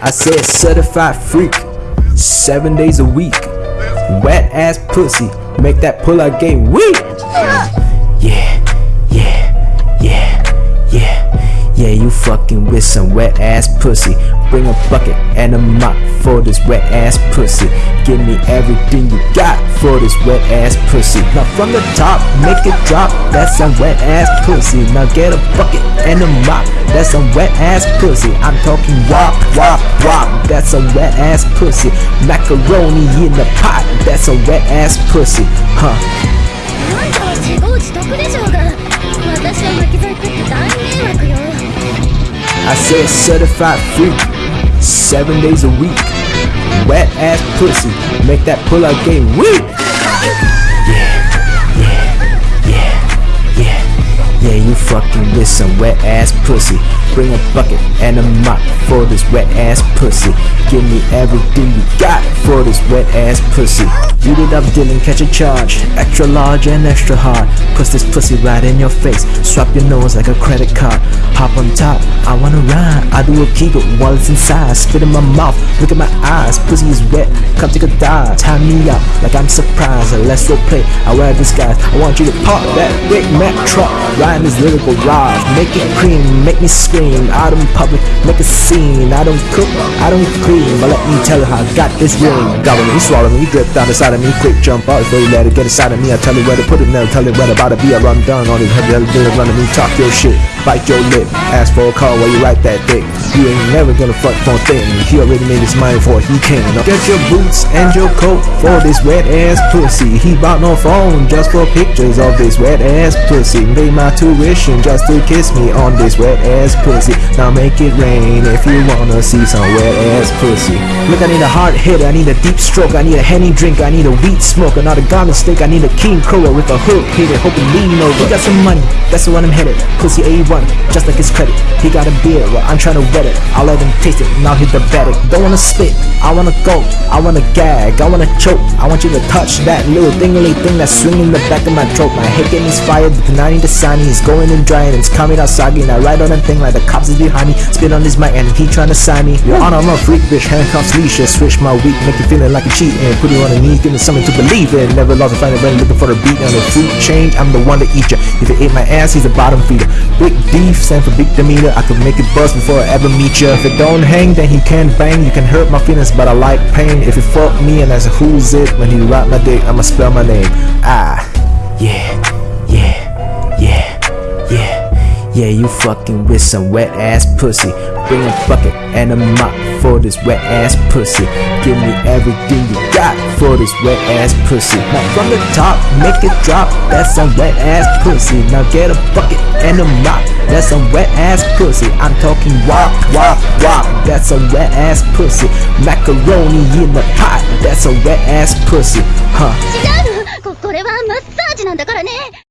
I said certified freak, seven days a week. Wet ass pussy, make that pull out game weak. fucking with some wet ass pussy. Bring a bucket and a mop for this wet ass pussy. Give me everything you got for this wet ass pussy. Now from the top, make it drop. That's some wet ass pussy. Now get a bucket and a mop. That's some wet ass pussy. I'm talking wop, wop, wop. That's some wet ass pussy. Macaroni in the pot. That's some wet ass pussy. Huh. あんたは自業自得でしょうが私は巻き添え食って大迷惑よ I said certified freak, seven days a week. Wet ass pussy, make that pull out game weak. You fucking with some wet ass pussy. Bring a bucket and a mop for this wet ass pussy. Give me everything you got for this wet ass pussy. Beat it up, Dylan, catch a charge. Extra large and extra hard. Push this pussy right in your face. Swap your nose like a credit card. Hop on top, I wanna ride. I do a kegel while it's inside. Spit in my mouth, look at my eyes. Pussy is wet, come take a dive. Tie me up like I'm surprised. Let's role play. I wear disguise. I want you to park that Big Mac truck. Ride this lyrical ride. Make it cream, make me scream. Out in public, make a scene. I don't cook, I don't clean. But let me tell you how I got this ring. Gobble me, swallow me, drip down inside of me. Quick jump out before you let it get inside of me. I tell you where to put it, never tell it where about to be. I run down on it, heavy, heavy, heavy, run to me. Talk your shit, bite your lip. Ask for a call while you write that dick. You ain't never gonna fuck for a thing. He already made his mind for he can. Get your boots and your coat for this wet ass pussy. He bought no phone just for pictures of this wet ass pussy. Made my tuition just to kiss me on this wet ass pussy. Now make it rain if you wanna see some wet ass pussy. Look, I need a hard hit, I need a deep stroke, I need a henny drink, I need a wheat smoke, another garlic steak, I need a king crower with a hook hit it, hoping lean over. He got some money, that's the one I'm headed. Pussy A1, just like his credit. He got a beer, well, I'm trying to wet it. I'll let him taste it, now the batter. Don't wanna spit, I wanna go, I wanna gag, I wanna choke. I want you to touch that little dingly thing that's swinging the back of my throat. My head getting fired, the tonight the sunny He's going and drying, it's coming out soggy. And I ride on that thing like the cops is behind me. Spit on this mic and he trying to sign me. Your honor, I'm a freak bitch, handcuffs, leashes, switch my week, make you feeling like a cheat and put you on the knees, give me something to believe in. Never lost a fight, when looking for the beat on the food change. I'm the one to eat ya. If you ate my ass, he's a bottom feeder. Big beef, stand for big demeanor. I could make it bust before I ever meet ya. If it don't hang, then he can't bang. You can hurt my feelings, but I like pain. If you fuck me and that's a who's it, when he rap my dick, I'ma spell my name. Ah, yeah. Yeah, you fucking with some wet ass pussy. Bring a bucket and a mop for this wet ass pussy. Give me everything you got for this wet ass pussy. Now from the top, make it drop. That's some wet ass pussy. Now get a bucket and a mop. That's some wet ass pussy. I'm talking wop, wop, wop. That's some wet ass pussy. Macaroni in the pot. That's a wet ass pussy. Huh. 違うのここれはマッサージなんだからね